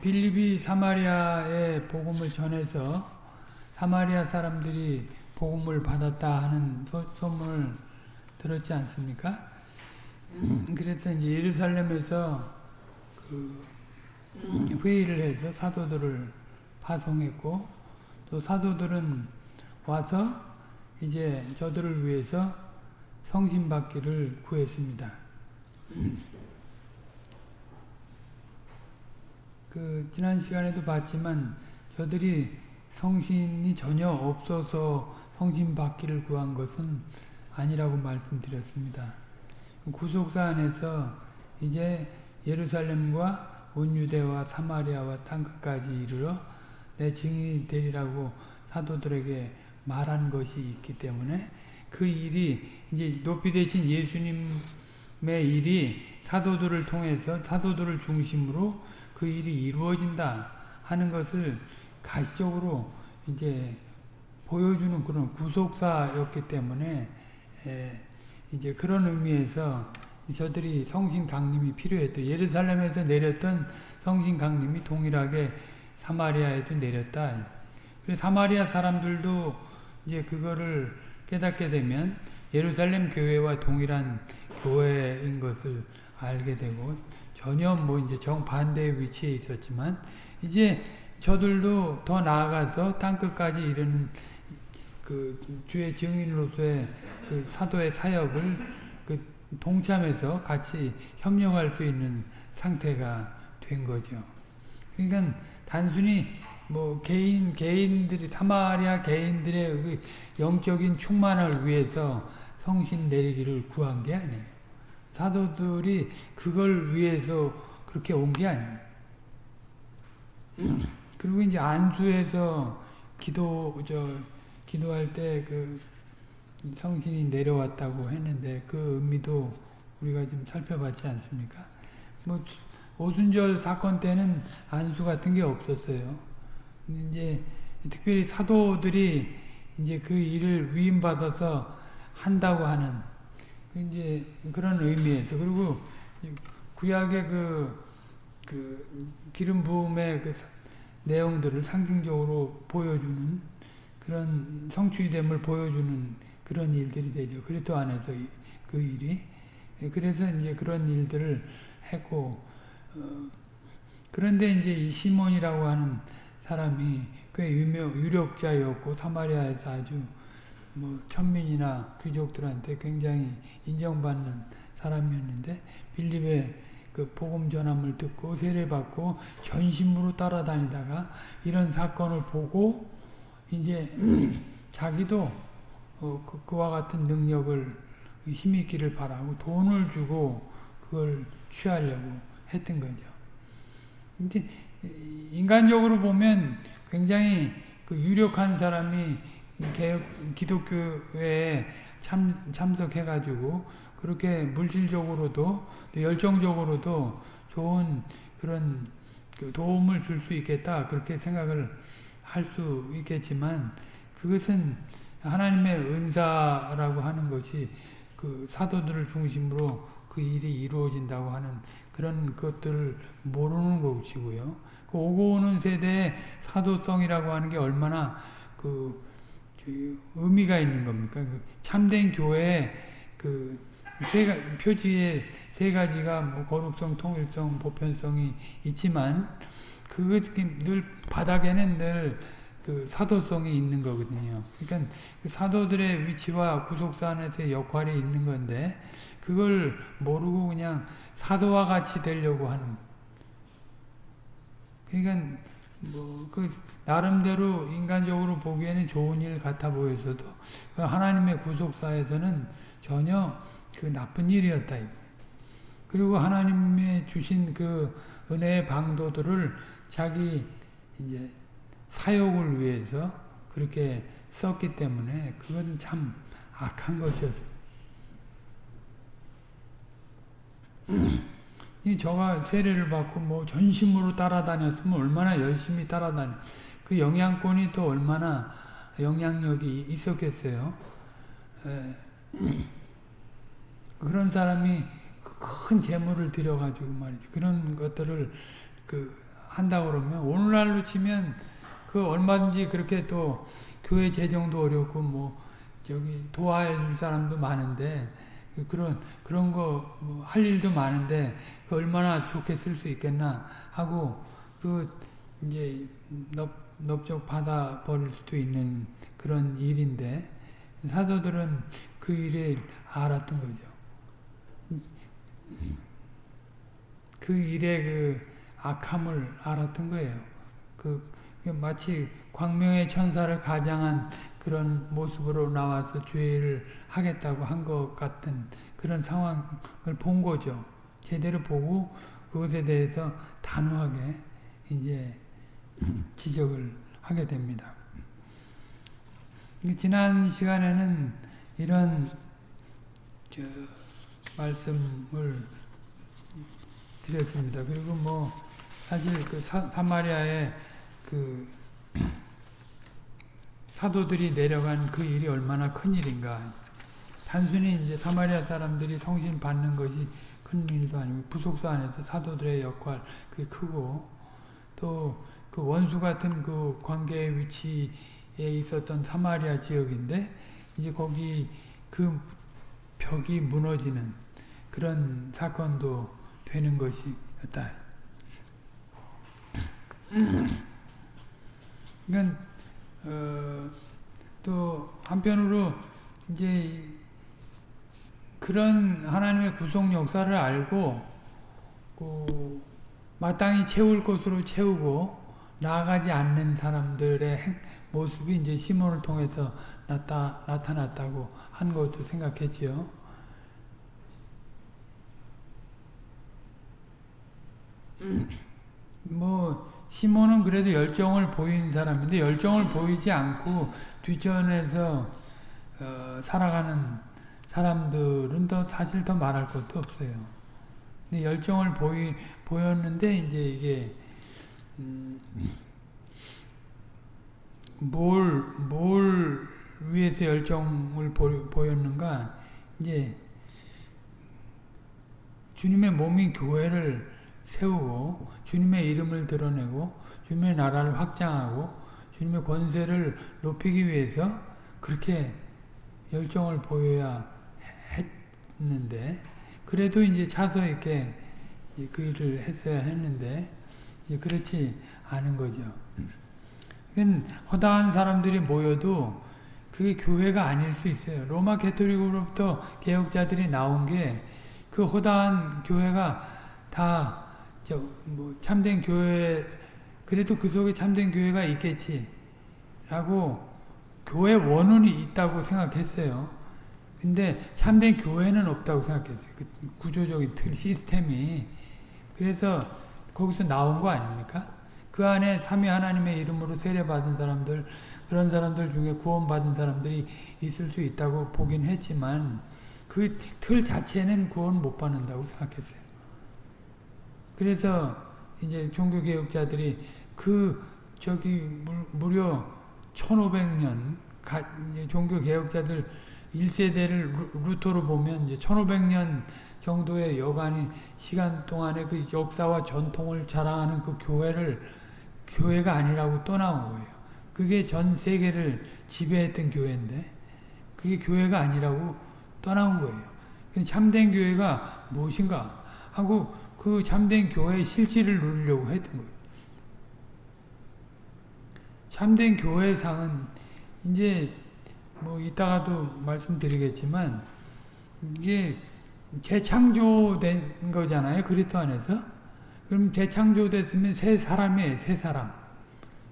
빌립이 사마리아에 복음을 전해서 사마리아 사람들이 복음을 받았다 하는 소, 소문을 들었지 않습니까? 그래서 이제 예루살렘에서 그 회의를 해서 사도들을 파송했고 또 사도들은 와서 이제 저들을 위해서 성신 받기를 구했습니다. 그 지난 시간에도 봤지만 저들이 성신이 전혀 없어서 성신 받기를 구한 것은 아니라고 말씀드렸습니다. 구속사 안에서 이제 예루살렘과 온 유대와 사마리아와 땅끝까지 이르러 내 증인이 되리라고 사도들에게 말한 것이 있기 때문에 그 일이 이제 높이 되신 예수님의 일이 사도들을 통해서 사도들을 중심으로 그 일이 이루어진다 하는 것을 가시적으로 이제 보여주는 그런 구속사였기 때문에 이제 그런 의미에서 저들이 성신 강림이 필요했던 예루살렘에서 내렸던 성신 강림이 동일하게 사마리아에도 내렸다. 그래서 사마리아 사람들도 이제 그거를 깨닫게 되면 예루살렘 교회와 동일한 교회인 것을 알게 되고 전혀 뭐 이제 정반대의 위치에 있었지만 이제 저들도 더 나아가서 땅끝까지 이르는 그 주의 증인으로서의 그 사도의 사역을 그 동참해서 같이 협력할 수 있는 상태가 된 거죠. 그러니까 단순히 뭐 개인 개인들이 사마리아 개인들의 그 영적인 충만을 위해서 성신 내리기를 구한 게 아니에요. 사도들이 그걸 위해서 그렇게 온 게 아니에요. 그리고 이제 안수에서 기도 저 기도할 때 그 성신이 내려왔다고 했는데 그 의미도 우리가 좀 살펴봤지 않습니까? 뭐 오순절 사건 때는 안수 같은 게 없었어요. 이제 특별히 사도들이 이제 그 일을 위임받아서 한다고 하는 이제 그런 의미에서 그리고 구약의 그, 그 기름 부음의 그 내용들을 상징적으로 보여주는 그런 성취됨을 보여주는 그런 일들이 되죠. 그리스도 안에서 그 일이 그래서 이제 그런 일들을 했고 어, 그런데 이제 이 시몬이라고 하는 사람이 꽤 유명 유력자였고 사마리아에서 아주 뭐 천민이나 귀족들한테 굉장히 인정받는 사람이었는데 빌립의 그 복음 전함을 듣고 세례받고 전심으로 따라다니다가 이런 사건을 보고 이제 자기도 어, 그, 그와 같은 능력을 힘있기를 바라고 돈을 주고 그걸 취하려고 했던 거죠. 근데 인간적으로 보면 굉장히 그 유력한 사람이 개혁, 기독교에 참, 참석해가지고 그렇게 물질적으로도 열정적으로도 좋은 그런 그 도움을 줄 수 있겠다 그렇게 생각을 할 수 있겠지만 그것은 하나님의 은사라고 하는 것이 그 사도들을 중심으로 그 일이 이루어진다고 하는 그런 것들을 모르는 것이고요. 그 오고 오는 세대의 사도성이라고 하는 게 얼마나 그 의미가 있는 겁니까? 그 참된 교회 그세 표지에 세 가지가 뭐 거룩성, 통일성, 보편성이 있지만 그것 늘 바닥에는 늘 그 사도성이 있는 거거든요. 그러니까 그 사도들의 위치와 구속사 안에서의 역할이 있는 건데 그걸 모르고 그냥 사도와 같이 되려고 하는 그러니까 뭐 그 나름대로 인간적으로 보기에는 좋은 일 같아 보여서도 그 하나님의 구속사에서는 전혀 그 나쁜 일이었다. 그리고 하나님의 주신 그 은혜의 방도들을 자기 이제 사욕을 위해서 그렇게 썼기 때문에 그건 참 악한 것이었어요. 이 저가 세례를 받고 뭐 전심으로 따라다녔으면 얼마나 열심히 따라다녀. 그 영향권이 또 얼마나 영향력이 있었겠어요. 에, 그런 사람이 큰 재물을 들여가지고 말이지. 그런 것들을 그 한다 그러면 오늘날로 치면 그 얼마든지 그렇게 또 교회 재정도 어렵고 뭐 저기 도와해 줄 사람도 많은데 그런 그런 거뭐할 일도 많은데 그 얼마나 좋게 쓸 수 있겠나 하고 그 이제 넙 넓적 받아 버릴 수도 있는 그런 일인데 사도들은 그 일을 알았던 거죠. 그 일의 그 악함을 알았던 거예요. 그 마치 광명의 천사를 가장한 그런 모습으로 나와서 죄를 하겠다고 한 것 같은 그런 상황을 본 거죠. 제대로 보고 그것에 대해서 단호하게 이제 지적을 하게 됩니다. 지난 시간에는 이런 말씀을 드렸습니다. 그리고 뭐 사실 그 사, 사마리아의 그 사도들이 내려간 그 일이 얼마나 큰 일인가. 단순히 이제 사마리아 사람들이 성신 받는 것이 큰 일도 아니고 부속사 안에서 사도들의 역할 그게 크고 또 그 원수 같은 그 관계의 위치에 있었던 사마리아 지역인데 이제 거기 그 벽이 무너지는 그런 사건도 되는 것이었다. 그러니까 어, 또 한편으로 이제 그런 하나님의 구속 역사를 알고 그 마땅히 채울 것으로 채우고 나아가지 않는 사람들의 모습이 이제 시몬을 통해서 나타, 나타났다고 한 것도 생각했지요. 뭐 시몬은 그래도 열정을 보인 사람인데 열정을 보이지 않고 뒷전에서 어, 살아가는 사람들은 더 사실 더 말할 것도 없어요. 근데 열정을 보이 보였는데 이제 이게 음, 뭘, 뭘 위해서 열정을 보, 였는가 이제 주님의 몸인 교회를 세우고 주님의 이름을 드러내고 주님의 나라를 확장하고 주님의 권세를 높이기 위해서 그렇게 열정을 보여야 했는데 그래도 이제 차서 이렇게 그 일을 했어야 했는데 그렇지 않은 거죠. 허다한 사람들이 모여도 그게 교회가 아닐 수 있어요. 로마 개토릭으로부터 개혁자들이 나온 게 그 허다한 교회가 다 뭐 참된 교회 그래도 그 속에 참된 교회가 있겠지 라고 교회 원혼이 있다고 생각했어요. 근데 참된 교회는 없다고 생각했어요. 그 구조적인 틀 시스템이 그래서 거기서 나온 거 아닙니까? 그 안에 삼위 하나님의 이름으로 세례받은 사람들 그런 사람들 중에 구원받은 사람들이 있을 수 있다고 보긴 했지만 그 틀 자체는 구원 못 받는다고 생각했어요. 그래서 이제 종교개혁자들이 그 저기 무려 1500년 종교개혁자들 1세대를 루터로 보면 이제 1500년 정도의 여간이 시간 동안에 그 역사와 전통을 자랑하는 그 교회를 교회가 아니라고 떠나온 거예요. 그게 전 세계를 지배했던 교회인데 그게 교회가 아니라고 떠나온 거예요. 참된 교회가 무엇인가 하고 그 참된 교회의 실질을 누리려고 했던 거예요. 참된 교회상은 이제 뭐 이따가도 말씀드리겠지만 이게 재창조된 거잖아요. 그리스도 안에서. 그럼 재창조됐으면 새 사람이에요. 새 사람.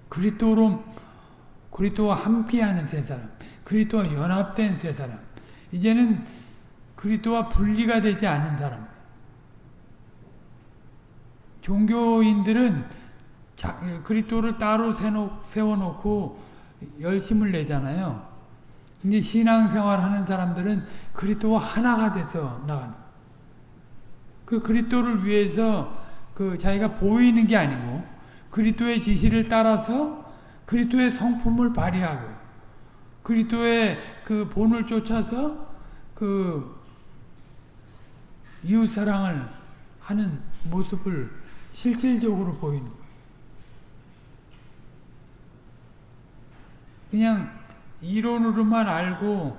그리스도로 그리스도와 함께하는 새 사람. 그리스도와 연합된 새 사람. 이제는 그리스도와 분리가 되지 않은 사람. 종교인들은 그리스도를 따로 세워놓고 열심을 내잖아요. 이제 신앙생활 하는 사람들은 그리스도와 하나가 돼서 나가는 그 그리스도를 위해서 그 자기가 보이는 게 아니고 그리스도의 지시를 따라서 그리스도의 성품을 발휘하고 그리스도의 그 본을 쫓아서 그 이웃 사랑을 하는 모습을 실질적으로 보이는 거예요. 그냥 이론으로만 알고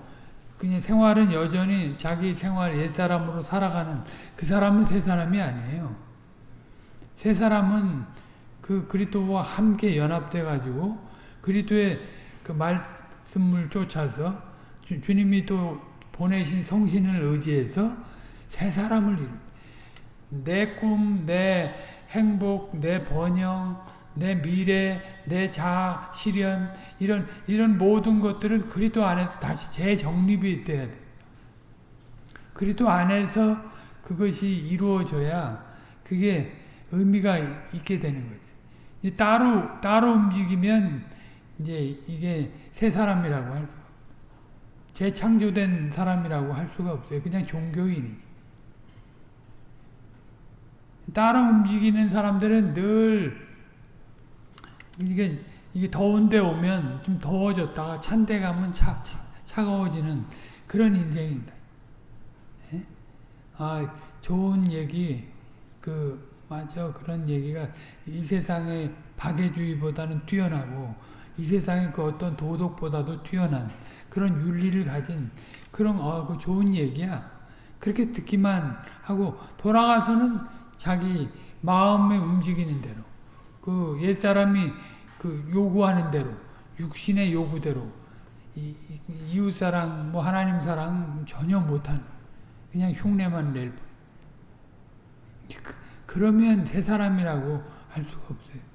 그냥 생활은 여전히 자기 생활 옛사람으로 살아가는 그 사람은 새 사람이 아니에요. 새 사람은 그 그리스도와 함께 연합돼 가지고 그리스도의 그 말씀을 쫓아서 주, 주님이 또 보내신 성신을 의지해서 새 사람을 이룬 내 꿈, 내 행복, 내 번영, 내 미래, 내 자아, 실현 이런 이런 모든 것들은 그리스도 안에서 다시 재정립이 돼야 돼. 그리스도 안에서 그것이 이루어져야 그게 의미가 있게 되는 거죠. 이 따로 따로 움직이면 이제 이게 새 사람이라고 할 수, 재창조된 사람이라고 할 수가 없어요. 그냥 종교인이. 따로 움직이는 사람들은 늘 이게 이게 더운데 오면 좀 더워졌다가 찬데 가면 차, 차, 차가워지는 그런 인생이다. 예? 아 좋은 얘기 그 맞아 그런 얘기가 이 세상의 박애주의보다는 뛰어나고 이 세상의 그 어떤 도덕보다도 뛰어난 그런 윤리를 가진 그런 어, 그 좋은 얘기야. 그렇게 듣기만 하고 돌아가서는 자기 마음에 움직이는 대로 그 옛사람이 그 요구하는 대로 육신의 요구대로 이, 이, 이웃사랑 뭐 하나님 사랑 전혀 못하는 그냥 흉내만 낼 뿐. 그, 그러면 새 사람이라고 할 수가 없어요.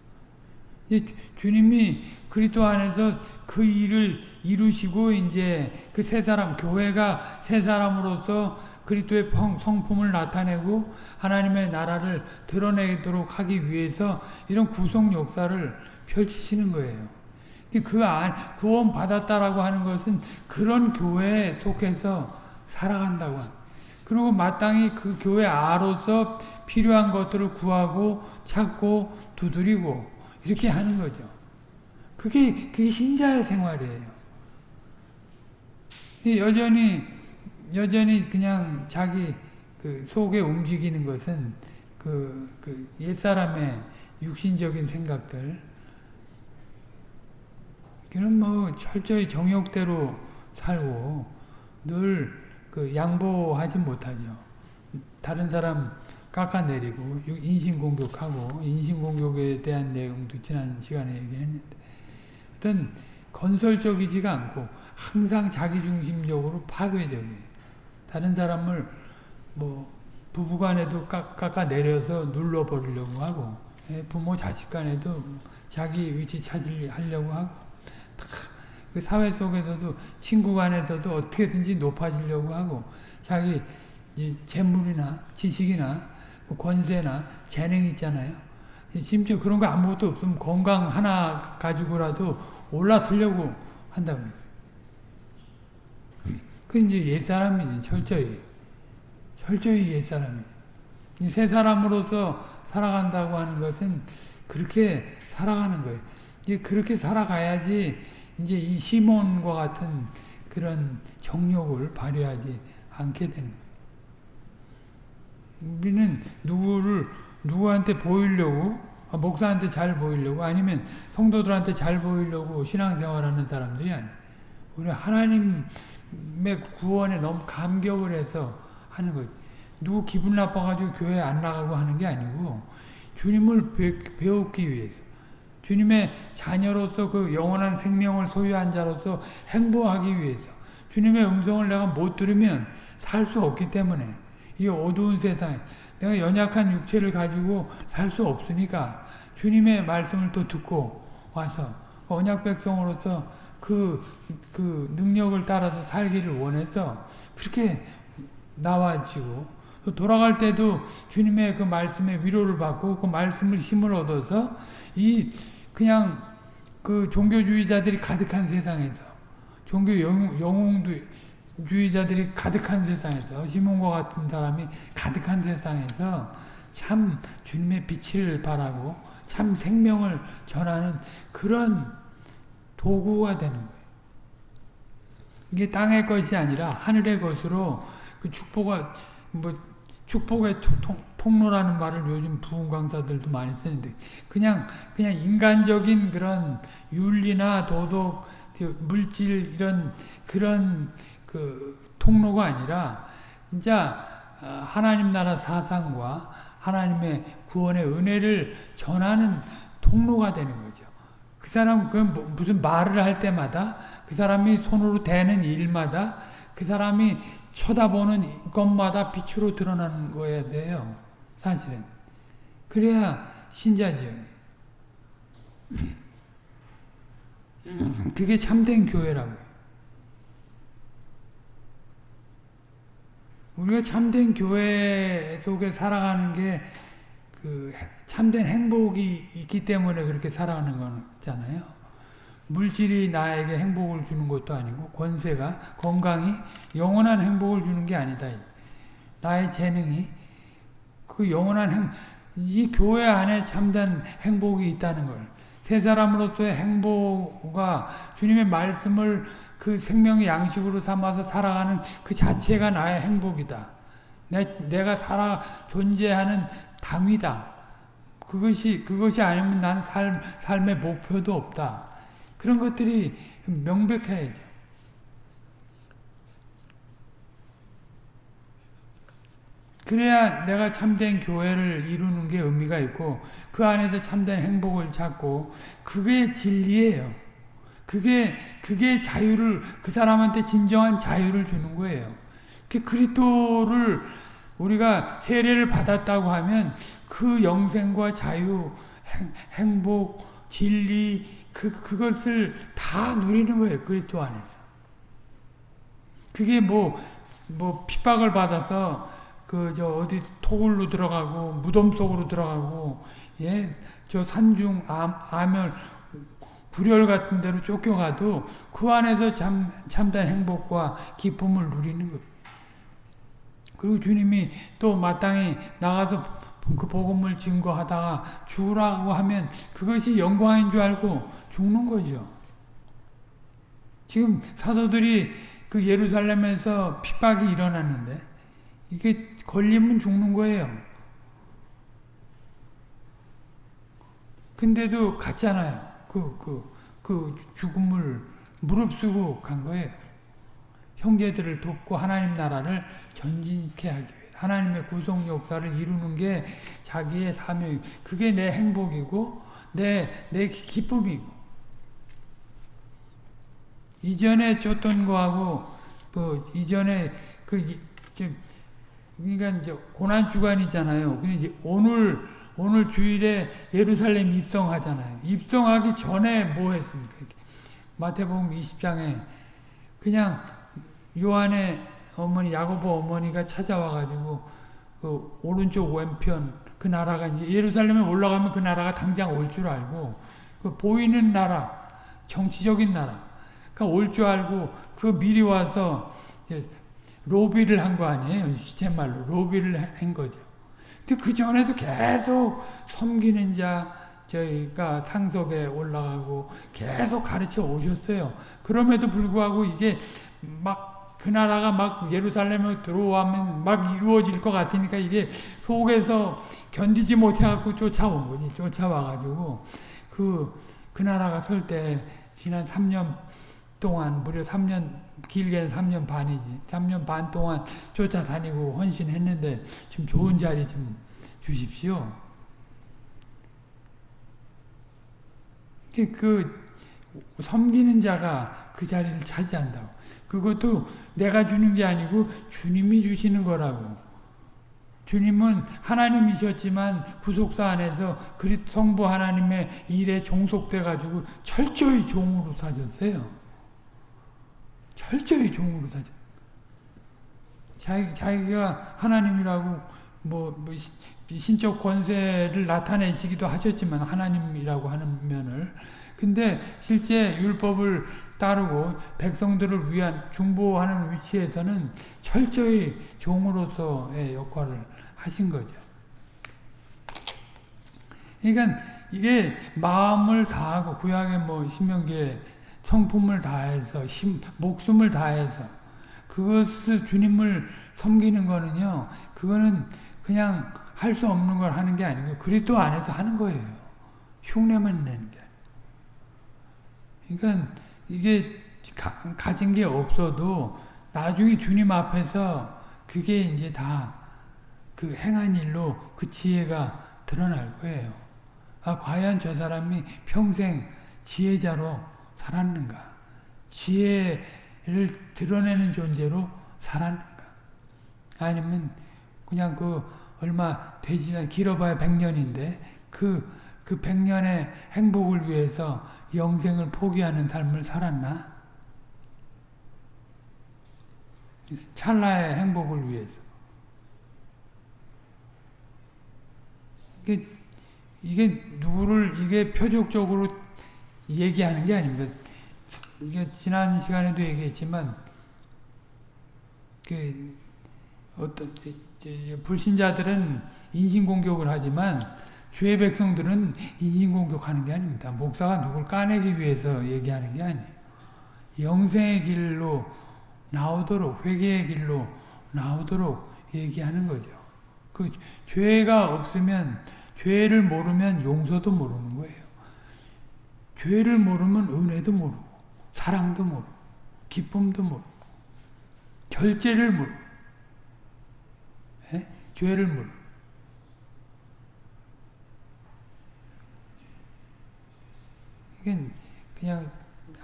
이 주님이 그리스도 안에서 그 일을 이루시고 이제 그 새 사람 교회가 새 사람으로서 그리스도의 성품을 나타내고 하나님의 나라를 드러내도록 하기 위해서 이런 구속 역사를 펼치시는 거예요. 그 안, 구원 받았다라고 하는 것은 그런 교회에 속해서 살아간다고 합니다. 그리고 마땅히 그 교회 아로서 필요한 것들을 구하고 찾고 두드리고 이렇게 하는 거죠. 그게, 그게 신자의 생활이에요. 여전히, 여전히 그냥 자기 그 속에 움직이는 것은 그, 그 옛사람의 육신적인 생각들. 그는 뭐 철저히 정욕대로 살고 늘 그 양보하지 못하죠. 다른 사람 깎아내리고 인신공격하고 인신공격에 대한 내용도 지난 시간에 얘기했는데 어떤 건설적이지가 않고 항상 자기중심적으로 파괴적이에요. 다른 사람을 뭐 부부간에도 깎아 내려서 눌러버리려고 하고 부모 자식간에도 자기 위치 찾으려고 하고 그 사회 속에서도 친구 간에서도 어떻게든지 높아지려고 하고 자기 재물이나 지식이나 뭐 권세나 재능 있잖아요. 심지어 그런 거 아무것도 없으면 건강 하나 가지고라도 올라서려고 한다고 그랬어요. 그 이제 옛사람이지, 철저히. 철저히 옛사람이지. 새 사람으로서 살아간다고 하는 것은 그렇게 살아가는 거예요. 이제 그렇게 살아가야지 이제 이 시몬과 같은 그런 정욕을 발휘하지 않게 되는 거예요. 우리는 누구를 누구한테 보이려고 아, 목사한테 잘 보이려고 아니면 성도들한테 잘 보이려고 신앙생활하는 사람들이 아니에요. 우리 하나님의 구원에 너무 감격을 해서 하는 거죠. 누구 기분 나빠가지고 교회 안 나가고 하는 게 아니고 주님을 배, 우기 위해서 주님의 자녀로서 그 영원한 생명을 소유한 자로서 행보하기 위해서 주님의 음성을 내가 못 들으면 살 수 없기 때문에 이 어두운 세상에 내가 연약한 육체를 가지고 살 수 없으니까 주님의 말씀을 또 듣고 와서 언약 백성으로서 그, 그 능력을 따라서 살기를 원해서 그렇게 나와지고 돌아갈 때도 주님의 그 말씀에 위로를 받고 그 말씀을 힘을 얻어서 이 그냥 그 종교주의자들이 가득한 세상에서 종교 영웅도 주의자들이 가득한 세상에서 시몬과 같은 사람이 가득한 세상에서 참 주님의 빛을 바라고 참 생명을 전하는 그런 도구가 되는 거예요. 이게 땅의 것이 아니라 하늘의 것으로 그 축복과 뭐 축복의 통, 통로라는 말을 요즘 부흥 강사들도 많이 쓰는데 그냥 그냥 인간적인 그런 윤리나 도덕 그 물질 이런 그런 그 통로가 아니라 진짜 어, 하나님 나라 사상과 하나님의 구원의 은혜를 전하는 통로가 되는 거죠. 그 사람 그 무슨 말을 할 때마다 그 사람이 손으로 대는 일마다 그 사람이 쳐다보는 것마다 빛으로 드러나는 거야 돼요. 사실은. 그래야 신자지요. 그게 참된 교회라고요. 우리가 참된 교회 속에 살아가는 게 그 참된 행복이 있기 때문에 그렇게 살아가는 거잖아요. 물질이 나에게 행복을 주는 것도 아니고 권세가 건강이 영원한 행복을 주는 게 아니다. 나의 재능이 그 영원한 행, 이 교회 안에 참된 행복이 있다는 걸. 세 사람으로서의 행복과 주님의 말씀을 그 생명의 양식으로 삼아서 살아가는 그 자체가 나의 행복이다. 내, 내가 살아 존재하는 당위다. 그것이 그것이 아니면 나는 삶 삶의 목표도 없다. 그런 것들이 명백해야 돼. 그래야 내가 참된 교회를 이루는 게 의미가 있고 그 안에서 참된 행복을 찾고 그게 진리예요. 그게 그게 자유를 그 사람한테 진정한 자유를 주는 거예요. 그 그리스도를 우리가 세례를 받았다고 하면 그 영생과 자유, 행, 복 진리 그 그것을 다 누리는 거예요. 그리스도 안에서. 그게 뭐뭐 뭐 핍박을 받아서 그 저 어디 토굴로 들어가고 무덤 속으로 들어가고 예저 산중 암, 암열 불열 같은 데로 쫓겨가도 그 안에서 참 참된 행복과 기쁨을 누리는 거예요. 그리고 주님이 또 마땅히 나가서 그 복음을 증거하다가 죽으라고 하면 그것이 영광인 줄 알고 죽는 거죠. 지금 사도들이 그 예루살렘에서 핍박이 일어났는데 이게 걸리면 죽는 거예요. 근데도 갔잖아요. 그, 그, 그 죽음을 무릅쓰고 간 거예요. 형제들을 돕고 하나님 나라를 전진케 하기 위해 하나님의 구속 역사를 이루는 게 자기의 사명, 그게 내 행복이고 내, 내 기쁨이고 이전에 줬던 거하고 뭐 이전에 그 그러니까 이제 고난 주간이잖아요. 근데 오늘 오늘 주일에 예루살렘 입성하잖아요. 입성하기 전에 뭐 했습니까? 마태복음 20장에 그냥 요한의 어머니 야고보 어머니가 찾아와 가지고 그 오른쪽 왼편 그 나라가 이제 예루살렘에 올라가면 그 나라가 당장 올 줄 알고 그 보이는 나라 정치적인 나라 그러니까 올줄 알고 그 미리 와서 로비를 한 거 아니에요. 시체 말로 로비를 한 거죠. 근데 그 전에도 계속 섬기는 자 저희가 상속에 올라가고 계속 가르쳐 오셨어요. 그럼에도 불구하고 이게 막 그 나라가 막 예루살렘에 들어오면 막 이루어질 것 같으니까 이게 속에서 견디지 못해갖고 쫓아온 거지. 쫓아와가지고 그, 그 나라가 설 때 지난 3년 동안 무려 3년 길게는 3년 반이지. 3년 반 동안 쫓아다니고 헌신했는데 좀 좋은 자리 좀 주십시오. 그 섬기는 자가 그 자리를 차지한다고. 그것도 내가 주는 게 아니고 주님이 주시는 거라고. 주님은 하나님이셨지만 구속사 안에서 그리 성부 하나님의 일에 종속돼 가지고 철저히 종으로 사셨어요. 철저히 종으로 사죠. 자기, 자기가 하나님이라고 뭐, 뭐 신적 권세를 나타내시기도 하셨지만 하나님이라고 하는 면을 근데 실제 율법을 따르고 백성들을 위한 중보하는 위치에서는 철저히 종으로서의 역할을 하신 거죠. 그러니까 이게 마음을 다하고 구약의 뭐 신명기에 성품을 다해서 심, 목숨을 다해서 그것을 주님을 섬기는 거는요. 그거는 그냥 할 수 없는 걸 하는 게 아니고 그리스도 안에서 하는 거예요. 흉내만 내는 게. 그러니까 이게 가, 가진 게 없어도 나중에 주님 앞에서 그게 이제 다 그 행한 일로 그 지혜가 드러날 거예요. 아, 과연 저 사람이 평생 지혜자로 살았는가? 지혜를 드러내는 존재로 살았는가? 아니면 그냥 그 얼마 되지 않 길어봐야 100년인데 그, 그 100년의 행복을 위해서 영생을 포기하는 삶을 살았나? 찰나의 행복을 위해서. 이게, 이게 누구를, 이게 표적적으로 얘기하는 게 아닙니다. 이게 지난 시간에도 얘기했지만, 그, 어떤, 불신자들은 인신공격을 하지만, 주의 백성들은 인신공격하는 게 아닙니다. 목사가 누굴 까내기 위해서 얘기하는 게 아니에요. 영생의 길로 나오도록, 회개의 길로 나오도록 얘기하는 거죠. 그 죄가 없으면 죄를 모르면 용서도 모르는 거예요. 죄를 모르면 은혜도 모르고 사랑도 모르고 기쁨도 모르고 결제를 모르고 에? 죄를 모르고 이게 그냥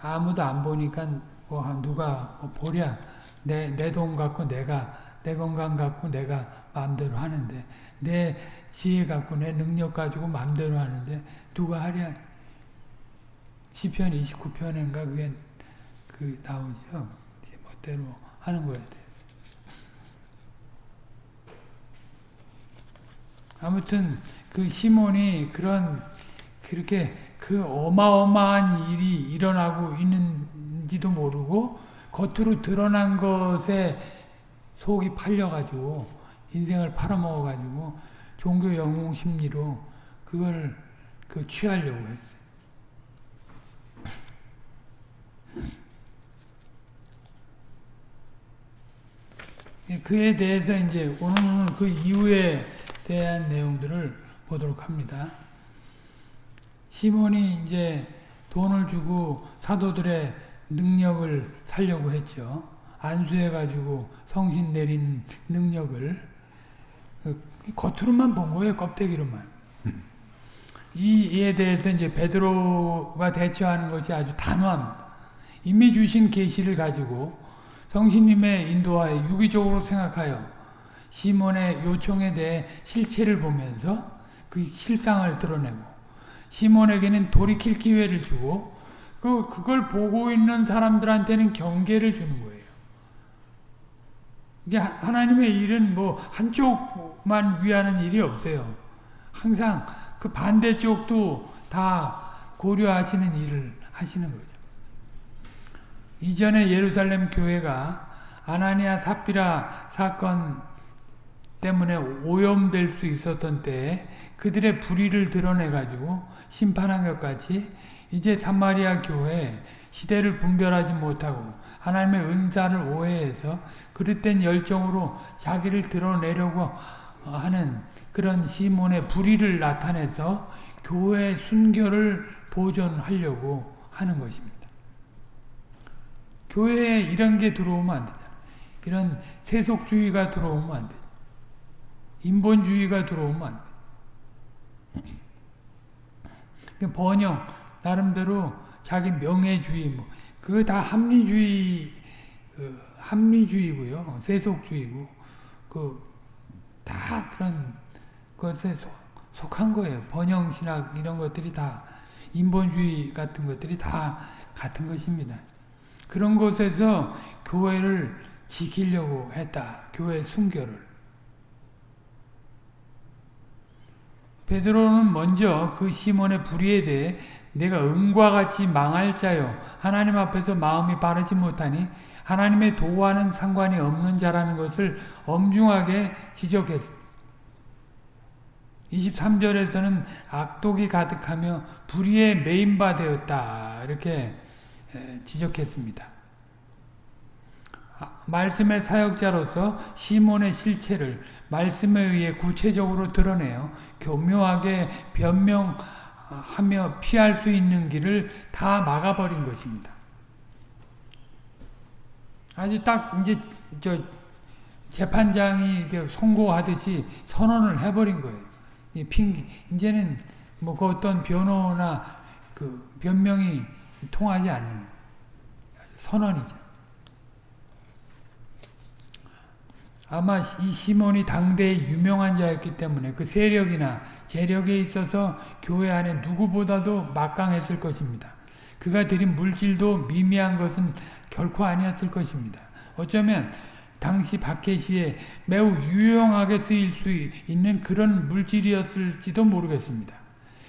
아무도 안 보니까 뭐 누가 뭐 보랴. 내 내 돈 갖고 내가 내 건강 갖고 내가 마음대로 하는데 내 지혜 갖고 내 능력 가지고 마음대로 하는데 누가 하랴. 시편 29편인가 그게 그 나오죠. 멋대로 하는 거야 돼. 아무튼 그 시몬이 그런 그렇게 그 어마어마한 일이 일어나고 있는지도 모르고 겉으로 드러난 것에 속이 팔려가지고 인생을 팔아먹어가지고 종교 영웅 심리로 그걸 그 취하려고 했어요. 그에 대해서 이제 오늘은 그 이후에 대한 내용들을 보도록 합니다. 시몬이 이제 돈을 주고 사도들의 능력을 살려고 했죠. 안수해가지고 성신 내린 능력을 그 겉으로만 본 거예요. 껍데기로만. 이에 대해서 이제 베드로가 대처하는 것이 아주 단호합니다. 이미 주신 계시를 가지고 성신님의 인도하에 유기적으로 생각하여 시몬의 요청에 대해 실체를 보면서 그 실상을 드러내고 시몬에게는 돌이킬 기회를 주고 그 그걸 보고 있는 사람들한테는 경계를 주는 거예요. 이게 하나님의 일은 뭐 한쪽만 위하는 일이 없어요. 항상 그 반대쪽도 다 고려하시는 일을 하시는 거죠. 이전에 예루살렘 교회가 아나니아 삽비라 사건 때문에 오염될 수 있었던 때에 그들의 불의를 드러내가지고 심판한 것 같이 이제 사마리아 교회 시대를 분별하지 못하고 하나님의 은사를 오해해서 그릇된 열정으로 자기를 드러내려고 하는 그런 시몬의 불의를 나타내서 교회 순결을 보존하려고 하는 것입니다. 교회에 이런 게 들어오면 안 되잖아. 이런 세속주의가 들어오면 안 돼. 인본주의가 들어오면 안 돼. 번영, 나름대로 자기 명예주의, 뭐, 그거 다 합리주의, 그, 합리주의고요. 세속주의고, 그, 다 그런 것에 속, 속한 거예요. 번영신학 이런 것들이 다, 인본주의 같은 것들이 다 같은 것입니다. 그런 곳에서 교회를 지키려고 했다. 교회 순결을. 베드로는 먼저 그 시몬의 불의에 대해 내가 은과 같이 망할 자요 하나님 앞에서 마음이 바르지 못하니 하나님의 도와는 상관이 없는 자라는 것을 엄중하게 지적했습니다. 23절에서는 악독이 가득하며 불의에 메인바 되었다 이렇게 지적했습니다. 아, 말씀의 사역자로서 시몬의 실체를 말씀에 의해 구체적으로 드러내어 교묘하게 변명하며 피할 수 있는 길을 다 막아버린 것입니다. 아주 딱 이제 저 재판장이 이렇게 선고하듯이 선언을 해버린 거예요. 이 핑계 이제는 뭐 그 어떤 변호나 그 변명이 통하지 않는 선언이죠. 아마 이 시몬이 당대의 유명한 자였기 때문에 그 세력이나 재력에 있어서 교회 안에 누구보다도 막강했을 것입니다. 그가 드린 물질도 미미한 것은 결코 아니었을 것입니다. 어쩌면 당시 박해시에 매우 유용하게 쓰일 수 있는 그런 물질이었을지도 모르겠습니다.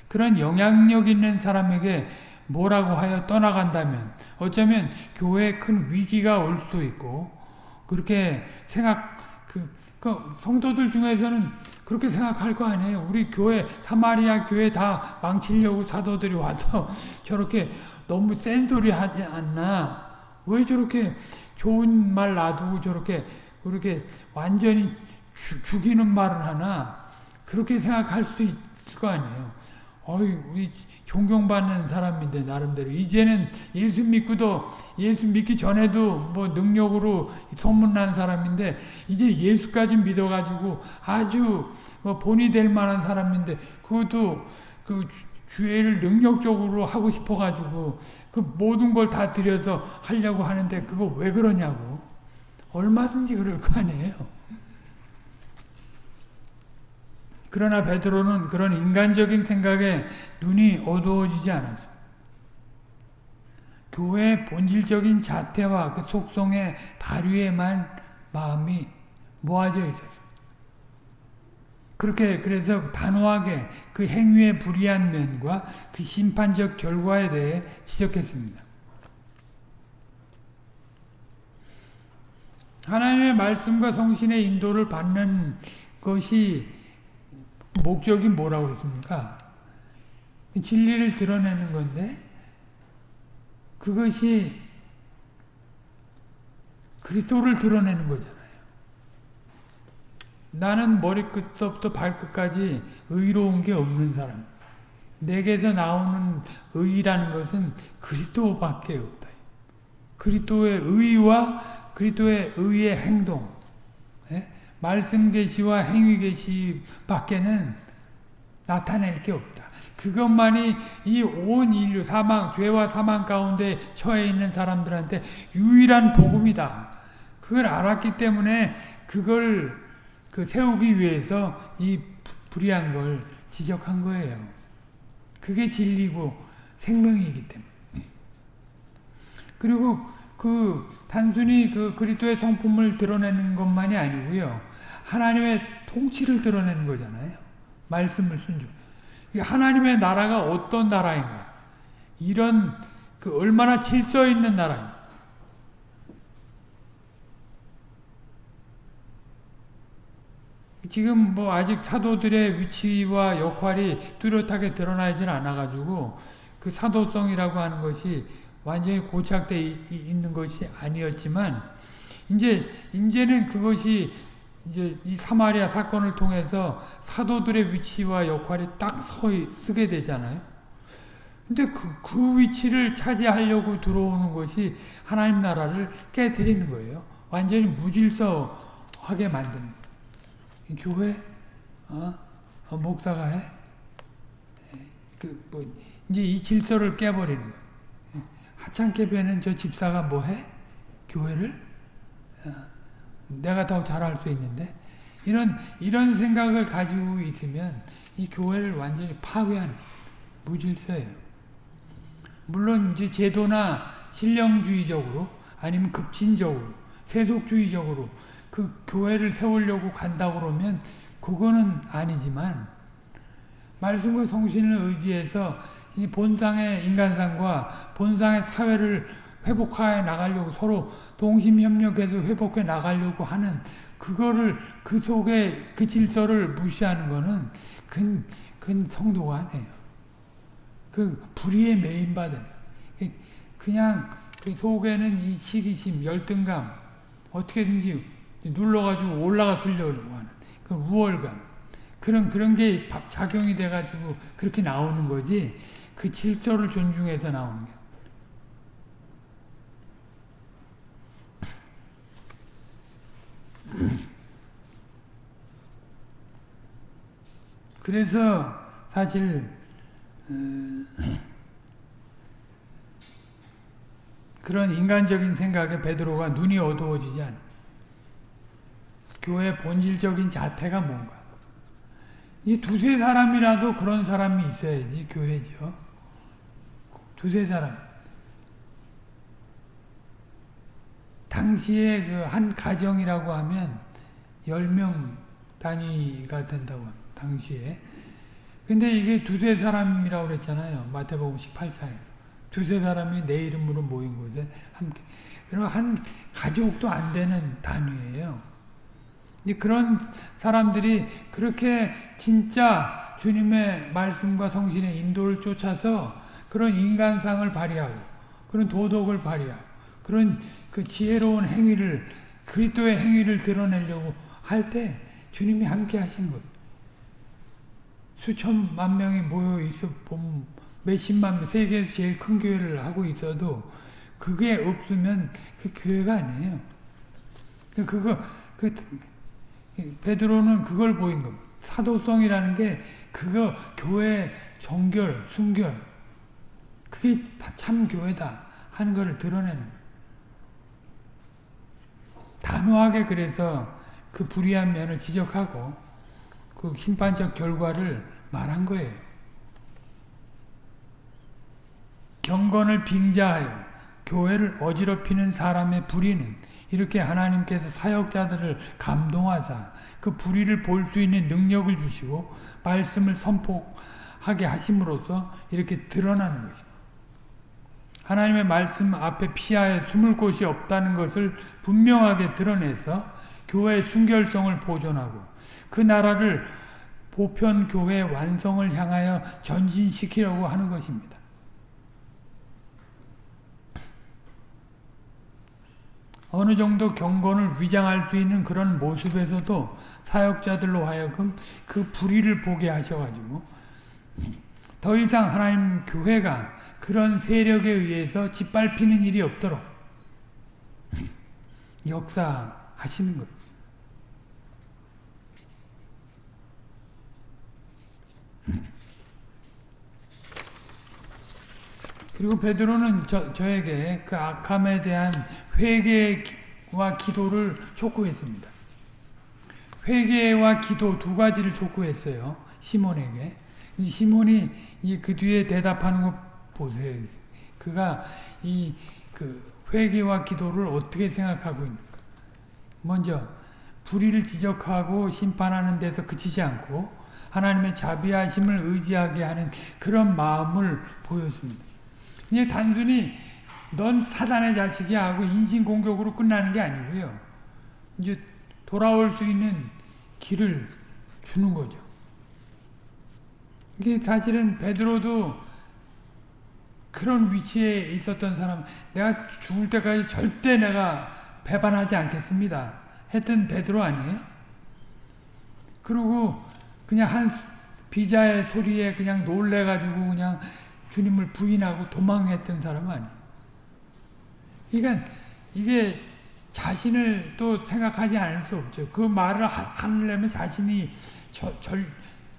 그런 영향력 있는 사람에게 뭐라고 하여 떠나간다면 어쩌면 교회에 큰 위기가 올 수 있고 그렇게 생각 그, 그 성도들 중에서는 그렇게 생각할 거 아니에요. 우리 교회 사마리아 교회 다 망치려고 사도들이 와서 저렇게 너무 센 소리 하지 않나? 왜 저렇게 좋은 말 놔두고 저렇게 그렇게 완전히 주, 죽이는 말을 하나? 그렇게 생각할 수 있을 거 아니에요. 어이, 우리 존경받는 사람인데 나름대로 이제는 예수 믿고도 예수 믿기 전에도 뭐 능력으로 소문난 사람인데 이제 예수까지 믿어가지고 아주 뭐 본이 될 만한 사람인데 그것도 그 주회를 능력적으로 하고 싶어가지고 그 모든 걸 다 들여서 하려고 하는데 그거 왜 그러냐고 얼마든지 그럴 거 아니에요. 그러나 베드로는 그런 인간적인 생각에 눈이 어두워지지 않았습니다. 교회의 본질적인 자태와 그 속성의 발휘에만 마음이 모아져 있었습니다. 그렇게 그래서 단호하게 그 행위의 불이한 면과 그 심판적 결과에 대해 지적했습니다. 하나님의 말씀과 성신의 인도를 받는 것이 목적이 뭐라고 했습니까? 진리를 드러내는 건데 그것이 그리스도를 드러내는 거잖아요. 나는 머리끝부터 발끝까지 의로운 게 없는 사람. 내게서 나오는 의라는 것은 그리스도밖에 없다. 그리스도의 의와 그리스도의 의의 행동. 예? 말씀 계시와 행위 계시 밖에는 나타낼 게 없다. 그것만이 이 온 인류 사망 죄와 사망 가운데 처해 있는 사람들한테 유일한 복음이다. 그걸 알았기 때문에 그걸 그 세우기 위해서 이 불의한 걸 지적한 거예요. 그게 진리고 생명이기 때문에. 그리고 그 단순히 그 그리스도의 성품을 드러내는 것만이 아니고요. 하나님의 통치를 드러내는 거잖아요. 말씀을 순종. 하나님의 나라가 어떤 나라인가? 이런 그 얼마나 질서 있는 나라인가? 지금 뭐 아직 사도들의 위치와 역할이 뚜렷하게 드러나질 않아가지고 그 사도성이라고 하는 것이 완전히 고착되어 있는 것이 아니었지만 이제 이제는 그것이 이제 이 사마리아 사건을 통해서 사도들의 위치와 역할이 딱 서 쓰게 되잖아요. 근데 그, 그 위치를 차지하려고 들어오는 것이 하나님 나라를 깨뜨리는 거예요. 완전히 무질서하게 만드는 거예요. 교회, 어? 어, 목사가 해? 그, 뭐, 이제 이 질서를 깨버리는 거예요. 하찮게 배는 저 집사가 뭐 해? 교회를? 어. 내가 더 잘할 수 있는데 이런 이런 생각을 가지고 있으면 이 교회를 완전히 파괴하는 무질서예요. 물론 이제 제도나 신령주의적으로 아니면 급진적으로 세속주의적으로 그 교회를 세우려고 간다 그러면 그거는 아니지만 말씀과 성신을 의지해서 이 본상의 인간상과 본상의 사회를 회복해 나가려고 서로 동심협력해서 회복해 나가려고 하는 그거를 그 속에 그 질서를 무시하는 거는 그, 그 성도가 아니에요. 그 불의에 메인받은 그냥 그 속에는 이 시기심, 열등감 어떻게든지 눌러가지고 올라갔으려고 하는 그 우월감 그런 그런 게 작용이 돼가지고 그렇게 나오는 거지 그 질서를 존중해서 나오는 게 그래서 사실 어, 그런 인간적인 생각에 베드로가 눈이 어두워지지 않아. 교회 본질적인 자태가 뭔가. 이 두세 사람이라도 그런 사람이 있어야지 교회죠. 두세 사람. 당시에 그 한 가정이라고 하면 10명 단위가 된다고 합니다. 당시에. 근데 이게 두세 사람이라고 그랬잖아요. 마태복음 18장에. 두세 사람이 내 이름으로 모인 곳에 함께. 그리고 한 가족도 안 되는 단위예요. 그런 사람들이 그렇게 진짜 주님의 말씀과 성신의 인도를 쫓아서 그런 인간상을 발휘하고 그런 도덕을 발휘하고 그런 그 지혜로운 행위를 그리스도의 행위를 드러내려고 할 때 주님이 함께 하신 거예요. 수천만 명이 모여 있어 보면 몇십만 명, 세계에서 제일 큰 교회를 하고 있어도 그게 없으면 그 교회가 아니에요. 그거 그 베드로는 그걸 보인 겁니다. 사도성이라는 게 그거 교회 정결, 순결 그게 참 교회다 하는 것을 드러내는 거예요. 단호하게 그래서 그 불의한 면을 지적하고 그 심판적 결과를 말한 거예요. 경건을 빙자하여 교회를 어지럽히는 사람의 불의는 이렇게 하나님께서 사역자들을 감동하사 그 불의를 볼 수 있는 능력을 주시고 말씀을 선포하게 하심으로써 이렇게 드러나는 것입니다. 하나님의 말씀 앞에 피하여 숨을 곳이 없다는 것을 분명하게 드러내서 교회의 순결성을 보존하고 그 나라를 보편 교회 완성을 향하여 전진시키려고 하는 것입니다. 어느 정도 경건을 위장할 수 있는 그런 모습에서도 사역자들로 하여금 그 불의를 보게 하셔가지고 더 이상 하나님 교회가 그런 세력에 의해서 짓밟히는 일이 없도록 역사하시는 거예요. 그리고 베드로는 저, 저에게 그 악함에 대한 회개와 기도를 촉구했습니다. 회개와 기도 두 가지를 촉구했어요. 시몬에게. 시몬이 그 뒤에 대답하는 거 보세요. 그가 이 그 회개와 기도를 어떻게 생각하고 있는가. 먼저 불의를 지적하고 심판하는 데서 그치지 않고 하나님의 자비하심을 의지하게 하는 그런 마음을 보였습니다. 그냥 단순히 넌 사단의 자식이야 하고 인신공격으로 끝나는 게 아니고요. 이제 돌아올 수 있는 길을 주는 거죠. 이게 사실은 베드로도 그런 위치에 있었던 사람, 내가 죽을 때까지 절대 내가 배반하지 않겠습니다. 했던 베드로 아니에요? 그리고 그냥 한 비자의 소리에 그냥 놀래가지고 그냥 주님을 부인하고 도망했던 사람 아니에요. 그러니까 이게 자신을 또 생각하지 않을 수 없죠. 그 말을 하려면 자신이 저, 절,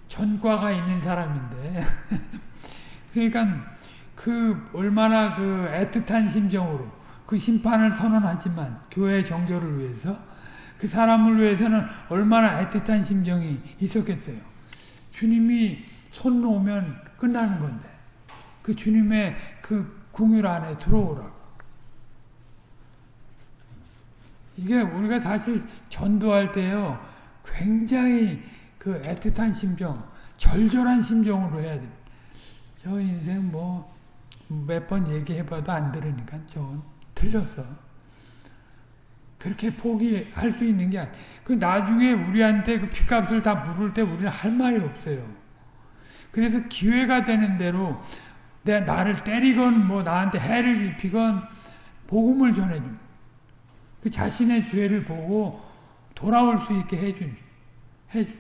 전과가 있는 사람인데. 그러니까 그 얼마나 그 애틋한 심정으로 그 심판을 선언하지만 교회 정교를 위해서 그 사람을 위해서는 얼마나 애틋한 심정이 있었겠어요. 주님이 손 놓으면 끝나는 건데 그 주님의 그 궁율 안에 들어오라고. 이게 우리가 사실 전도할 때요 굉장히 그 애틋한 심정, 절절한 심정으로 해야 돼. 저 인생 뭐 몇 번 얘기해봐도 안 들으니까 저건 틀렸어. 그렇게 포기할 수 있는 게 아니야. 그 나중에 우리한테 그 피값을 다 물을 때 우리는 할 말이 없어요. 그래서 기회가 되는 대로 내 나를 때리건 뭐 나한테 해를 입히건 복음을 전해준. 그 자신의 죄를 보고 돌아올 수 있게 해준. 해준.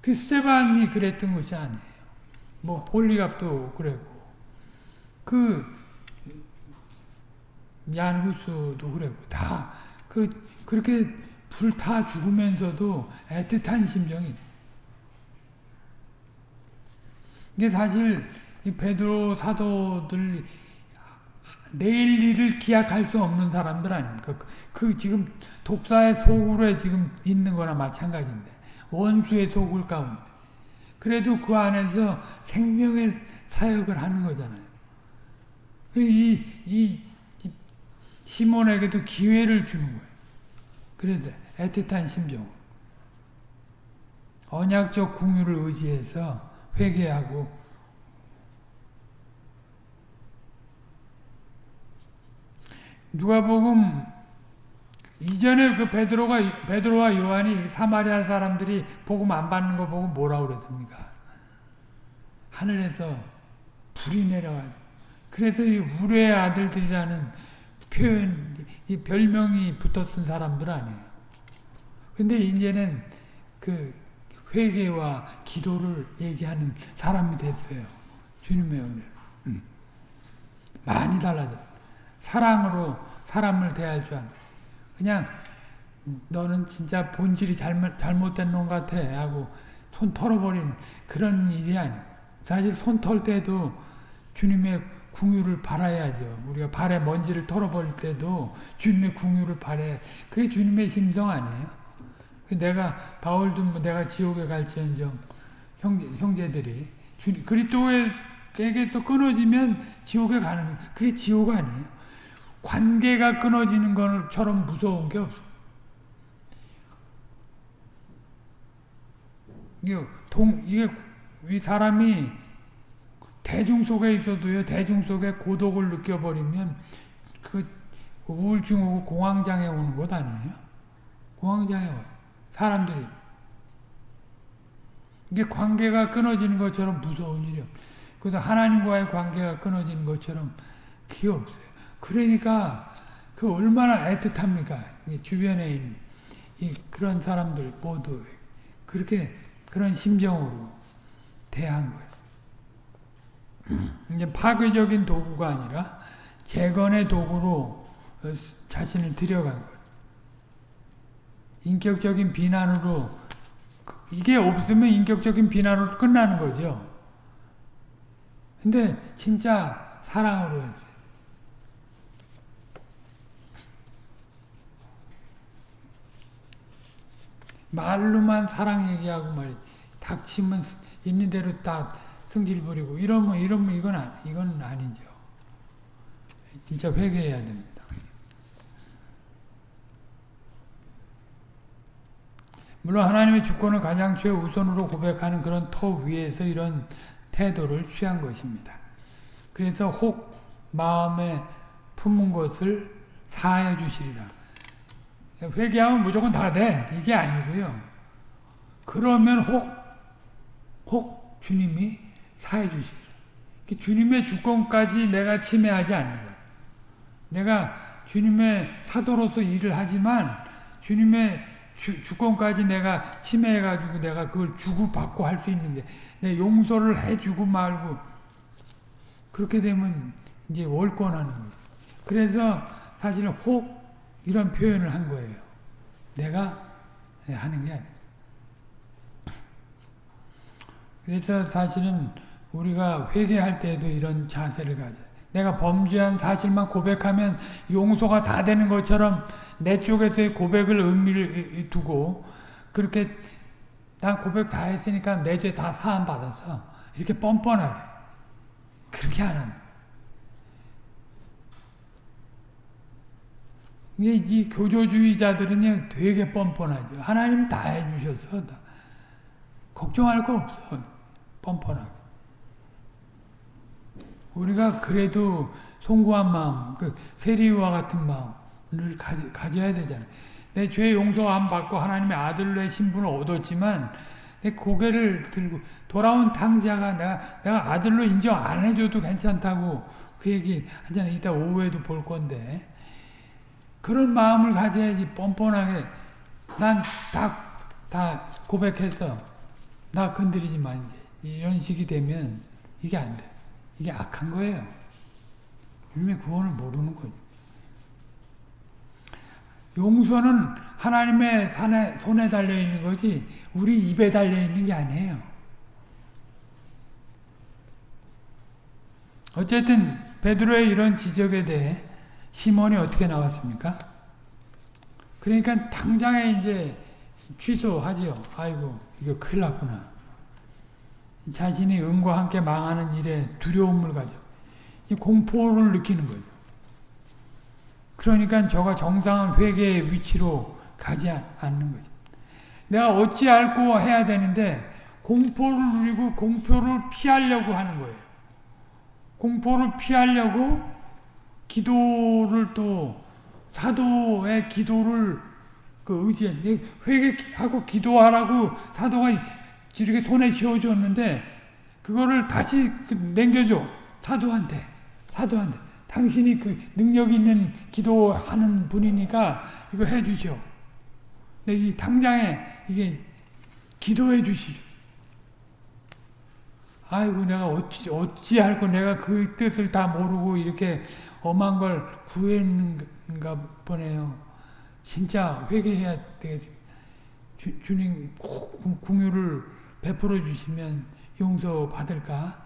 그 스테반이 그랬던 것이 아니에요. 뭐 폴리갑도 그랬고 그 얀후스도 그랬고 다 그 그렇게 불타 죽으면서도 애틋한 심정이 이게 사실 이 베드로 사도들 내일 일을 기약할 수 없는 사람들 아닙니까? 그, 그 지금 독사의 소굴에 지금 있는 거나 마찬가지인데 원수의 소굴 가운데 그래도 그 안에서 생명의 사역을 하는 거잖아요. 이, 이, 이 시몬에게도 기회를 주는 거예요. 그래서 애틋한 심정. 언약적 궁유를 의지해서 회개하고 누가복음 이전에 그 베드로가 베드로와 요한이 사마리아 사람들이 복음 안 받는 거 보고 뭐라 그랬습니까? 하늘에서 불이 내려와. 그래서 이 우레의 아들들이라는 표현, 이 별명이 붙었은 사람들 아니에요. 근데 이제는 그 회개와 기도를 얘기하는 사람이 됐어요. 주님의 은혜. 음. 많이 달라져. 사랑으로 사람을 대할 줄 아는. 그냥 너는 진짜 본질이 잘못, 잘못된 놈 같아 하고 손 털어버리는 그런 일이 아니에요. 사실 손 털 때도 주님의 궁유를 바라야죠. 우리가 발에 먼지를 털어버릴 때도 주님의 궁유를 바래. 그게 주님의 심정 아니에요? 내가 바울도 뭐 내가 지옥에 갈지언정 형제, 형제 들이 그리스도에게서 끊어지면 지옥에 가는 그게 지옥 아니에요. 관계가 끊어지는 것처럼 무서운 게 없어. 이게 동 이게 이 사람이 대중 속에 있어도요 대중 속에 고독을 느껴버리면 그 우울증 오고 공황장애 오는 것 아니에요? 공황장애 와요. 사람들이 이게 관계가 끊어지는 것처럼 무서운 일이요. 그래서 하나님과의 관계가 끊어지는 것처럼 그게 없어요. 그러니까 그 얼마나 애틋합니까? 주변에 있는 이 그런 사람들 모두 그렇게 그런 심정으로 대한 거예요. 이제 파괴적인 도구가 아니라 재건의 도구로 자신을 들여간 거예요. 인격적인 비난으로 이게 없으면 인격적인 비난으로 끝나는 거죠. 근데 진짜 사랑으로 했어요. 말로만 사랑 얘기하고 말이 닥치면 있는 대로 딱 성질 부리고 이러면 이러면 이건 아, 이건 아니죠. 진짜 회개해야 됩니다. 물론 하나님의 주권을 가장 최우선으로 고백하는 그런 터 위에서 이런 태도를 취한 것입니다. 그래서 혹 마음에 품은 것을 사해 주시리라. 회개하면 무조건 다 돼. 이게 아니고요. 그러면 혹, 혹 주님이 사해 주시리라. 주님의 주권까지 내가 침해하지 않는 거야. 내가 주님의 사도로서 일을 하지만 주님의 주, 주권까지 내가 침해해가지고 내가 그걸 주고받고 할 수 있는데 내 용서를 해주고 말고 그렇게 되면 이제 월권하는 거예요. 그래서 사실 혹 이런 표현을 한 거예요. 내가 하는 게 아니에요. 그래서 사실은 우리가 회개할 때도 이런 자세를 가져. 내가 범죄한 사실만 고백하면 용서가 다 되는 것처럼 내 쪽에서의 고백을 의미를 두고 그렇게 난 고백 다 했으니까 내 죄 다 사함 받아서 이렇게 뻔뻔하게 그렇게 안 합니다. 이게 이 교조주의자들은 되게 뻔뻔하죠. 하나님 다 해주셔서 다. 걱정할 거 없어. 뻔뻔하게. 우리가 그래도 송구한 마음, 그 세리와 같은 마음을 가지, 가져야 되잖아요. 내 죄 용서 안 받고 하나님의 아들로의 신분을 얻었지만 내 고개를 들고 돌아온 당자가 내가, 내가 아들로 인정 안 해줘도 괜찮다고 그 얘기 하잖아요. 이따 오후에도 볼 건데 그런 마음을 가져야지 뻔뻔하게 난다다 고백했어. 나 건드리지 마 이제 이런 식이 되면 이게 안 돼. 이게 악한 거예요. 주님의 구원을 모르는 거죠. 용서는 하나님의 산에, 손에 달려 있는 거지 우리 입에 달려 있는 게 아니에요. 어쨌든 베드로의 이런 지적에 대해 시몬이 어떻게 나왔습니까? 그러니까 당장에 이제 취소하지요. 아이고 이거 큰일 났구나. 자신이 은과 함께 망하는 일에 두려움을 가져 공포를 느끼는 거죠. 그러니까 저가 정상한 회개의 위치로 가지 않는 거죠. 내가 어찌 알고 해야 되는데 공포를 누리고 공포를 피하려고 하는 거예요. 공포를 피하려고 기도를 또 사도의 기도를 그 의지해 회개하고 기도하라고 사도가 이렇게 손에 쥐어줬는데 그거를 다시 그 남겨줘 사도한테 사도한테 당신이 그 능력 있는 기도하는 분이니까 이거 해주죠. 이 당장에 이게 기도해 주시죠. 아이고 내가 어찌 어찌 할거 내가 그 뜻을 다 모르고 이렇게 엄한 걸 구했는가 보네요. 진짜 회개해야 되겠습니다. 주, 주님 궁유를 베풀어 주시면 용서 받을까?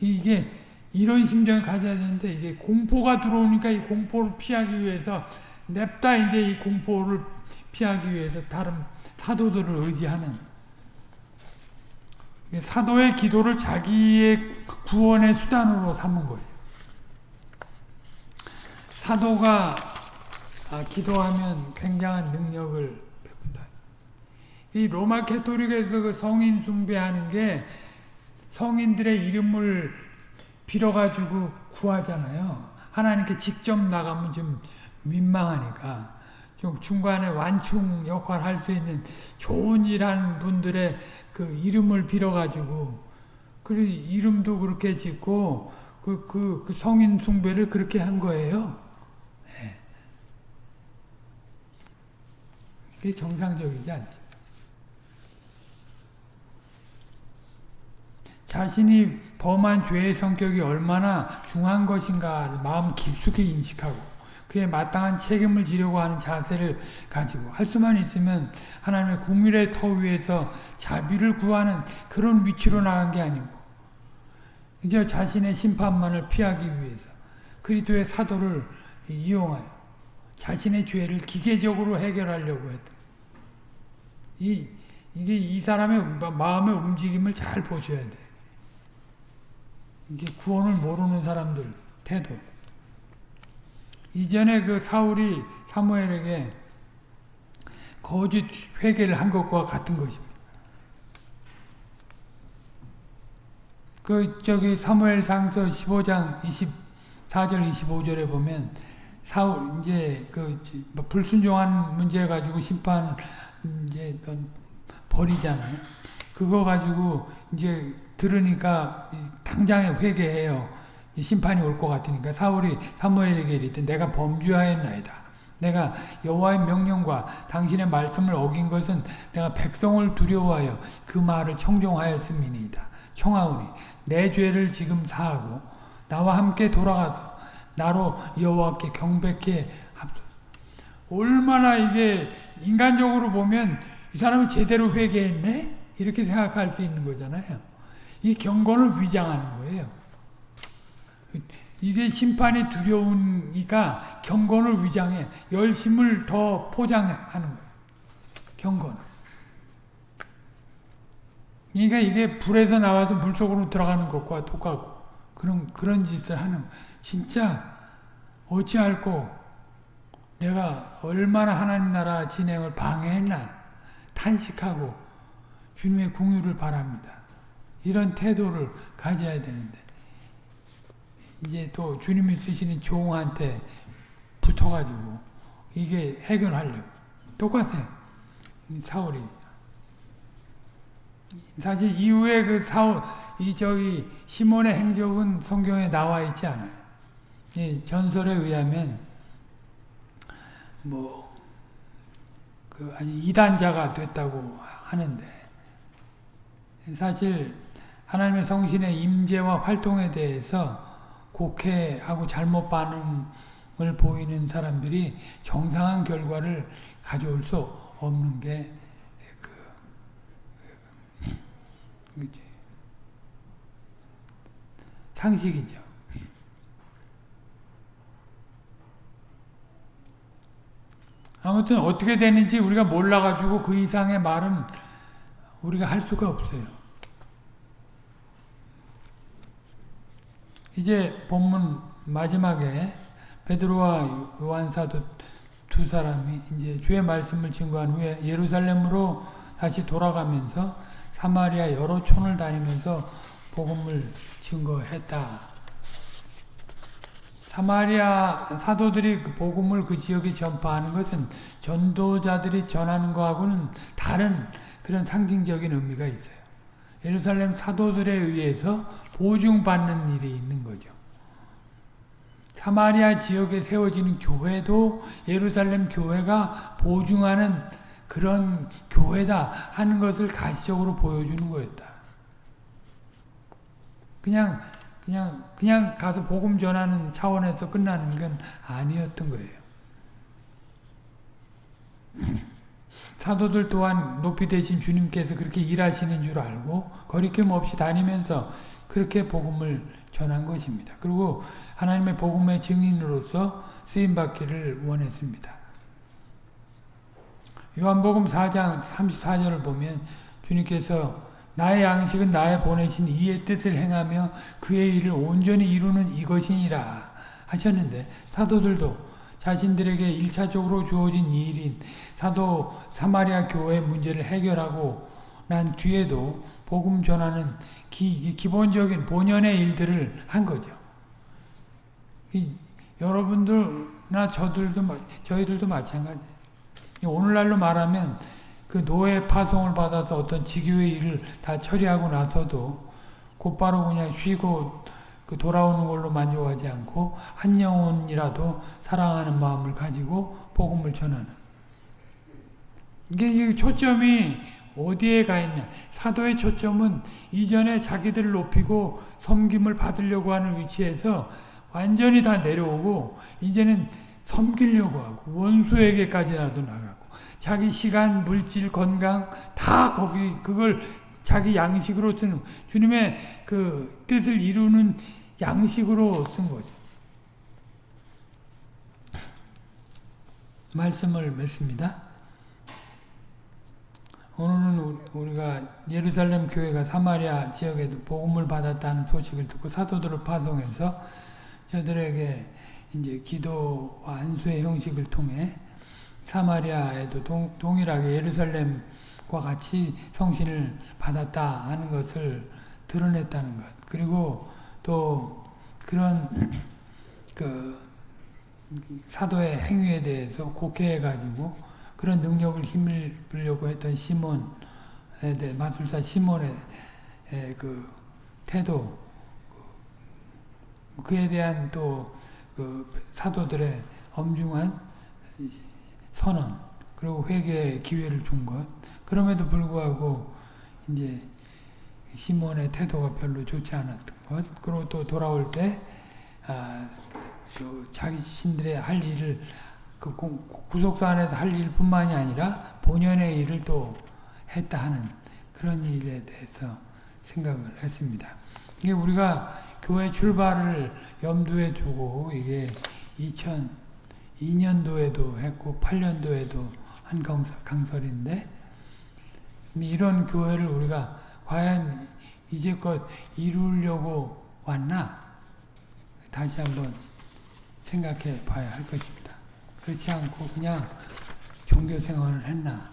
이게 이런 심정을 가져야 되는데 이게 공포가 들어오니까 이 공포를 피하기 위해서 냅다 이제 이 공포를 피하기 위해서 다른 사도들을 의지하는 사도의 기도를 자기의 구원의 수단으로 삼은 거예요. 사도가 아, 기도하면 굉장한 능력을. 이 로마 캐토릭에서 그 성인 숭배하는 게 성인들의 이름을 빌어가지고 구하잖아요. 하나님께 직접 나가면 좀 민망하니까 좀 중간에 완충 역할 할 수 있는 좋은 일 하는 분들의 그 이름을 빌어가지고 그 이름도 그렇게 짓고 그, 그, 그 성인 숭배를 그렇게 한 거예요. 네. 그게 정상적이지 않죠. 자신이 범한 죄의 성격이 얼마나 중한 것인가를 마음 깊숙이 인식하고 그에 마땅한 책임을 지려고 하는 자세를 가지고 할 수만 있으면 하나님의 국민의 터 위에서 자비를 구하는 그런 위치로 나간 게 아니고 이제 자신의 심판만을 피하기 위해서 그리스도의 사도를 이용하여 자신의 죄를 기계적으로 해결하려고 했다. 이, 이게 이 사람의 마음의 움직임을 잘 보셔야 돼. 이게 구원을 모르는 사람들 태도. 이전에 그 사울이 사무엘에게 거짓 회개를 한 것과 같은 것입니다. 그 저기 사무엘상서 15장 24절 25절에 보면 사울 이제 그 불순종한 문제 가지고 심판 이제 버리잖아요. 그거 가지고 이제 들으니까 당장에 회개해요. 심판이 올 것 같으니까 사울이 사무엘에게 이르되 내가 범죄하였나이다. 내가 여호와의 명령과 당신의 말씀을 어긴 것은 내가 백성을 두려워하여 그 말을 청종하였음이니이다. 청하오니 내 죄를 지금 사하고 나와 함께 돌아가서 나로 여호와께 경배케 합소. 얼마나 이게 인간적으로 보면 이 사람은 제대로 회개했네? 이렇게 생각할 수 있는 거잖아요. 이 경건을 위장하는 거예요. 이게 심판이 두려우니까 경건을 위장해 열심을 더 포장하는 거예요. 경건. 그러니까 이게 불에서 나와서 물 속으로 들어가는 것과 똑같고 그런 그런 짓을 하는 진짜 어찌할꼬 내가 얼마나 하나님 나라 진행을 방해했나 탄식하고 주님의 궁유를 바랍니다. 이런 태도를 가져야 되는데 이제 또 주님이 쓰시는 종한테 붙어가지고 이게 해결하려고 똑같아요. 사울이 사실 이후에 그 사울 이 저기 시몬의 행적은 성경에 나와 있지 않아요. 이 전설에 의하면 뭐그 이단자가 됐다고 하는데 사실 하나님의 성신의 임재와 활동에 대해서 곡해하고 잘못 반응하는 보이는 사람들이 정상한 결과를 가져올 수 없는 게 그, 그지. 상식이죠. 아무튼 어떻게 되는지 우리가 몰라가지고 그 이상의 말은 우리가 할 수가 없어요. 이제 본문 마지막에 베드로와 요한 사도 두 사람이 이제 주의 말씀을 증거한 후에 예루살렘으로 다시 돌아가면서 사마리아 여러 촌을 다니면서 복음을 증거했다. 사마리아 사도들이 그 복음을 그 지역에 전파하는 것은 전도자들이 전하는 것하고는 다른 그런 상징적인 의미가 있어요. 예루살렘 사도들에 의해서 보증받는 일이 있는 거죠. 사마리아 지역에 세워지는 교회도 예루살렘 교회가 보증하는 그런 교회다 하는 것을 가시적으로 보여주는 거였다. 그냥 그냥 그냥 가서 복음 전하는 차원에서 끝나는 건 아니었던 거예요. 사도들 또한 높이 되신 주님께서 그렇게 일하시는 줄 알고 거리낌 없이 다니면서 그렇게 복음을 전한 것입니다. 그리고 하나님의 복음의 증인으로서 쓰임받기를 원했습니다. 요한복음 4장 34절을 보면 주님께서 나의 양식은 나의 보내신 이의 뜻을 행하며 그의 일을 온전히 이루는 이것이니라 하셨는데 사도들도 자신들에게 일차적으로 주어진 일인 사도 사마리아 교회 문제를 해결하고 난 뒤에도 복음 전하는 기, 기본적인 본연의 일들을 한 거죠. 이, 여러분들나 저들도 저희들도 마찬가지. 오늘날로 말하면 그 노예 파송을 받아서 어떤 직유의 일을 다 처리하고 나서도 곧바로 그냥 쉬고 그 돌아오는 걸로 만족하지 않고 한 영혼이라도 사랑하는 마음을 가지고 복음을 전하는. 이게 초점이 어디에 가 있냐. 사도의 초점은 이전에 자기들을 높이고 섬김을 받으려고 하는 위치에서 완전히 다 내려오고 이제는 섬기려고 하고 원수에게까지라도 나가고 자기 시간, 물질, 건강 다 거기 그걸 자기 양식으로 쓰는 주님의 그 뜻을 이루는 양식으로 쓴 거죠. 말씀을 맺습니다. 오늘은 우리가 예루살렘 교회가 사마리아 지역에도 복음을 받았다는 소식을 듣고 사도들을 파송해서 저들에게 이제 기도와 안수의 형식을 통해 사마리아에도 동, 동일하게 예루살렘 과 같이 성신을 받았다 하는 것을 드러냈다는 것. 그리고 또 그런 그 사도의 행위에 대해서 곡해해 가지고 그런 능력을 힘을 빌려고 했던 시몬에 대해 마술사 시몬의 그 태도 그에 대한 또 그 사도들의 엄중한 선언 그리고 회개의 기회를 준 것. 그럼에도 불구하고 이제 시몬의 태도가 별로 좋지 않았던 것. 그리고 또 돌아올 때 아, 또 자기 신들의 할 일을 그 구속사 안에서 할 일뿐만이 아니라 본연의 일을 또 했다 하는 그런 일에 대해서 생각을 했습니다. 이게 우리가 교회 출발을 염두에 두고 이게 2002년도에도 했고 8년도에도 한 강설인데 이런 교회를 우리가 과연 이제껏 이루려고 왔나? 다시 한번 생각해 봐야 할 것입니다. 그렇지 않고 그냥 종교 생활을 했나?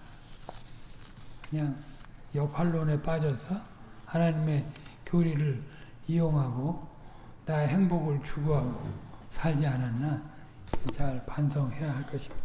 그냥 역할론에 빠져서 하나님의 교리를 이용하고 나의 행복을 추구하고 살지 않았나? 잘 반성해야 할 것입니다.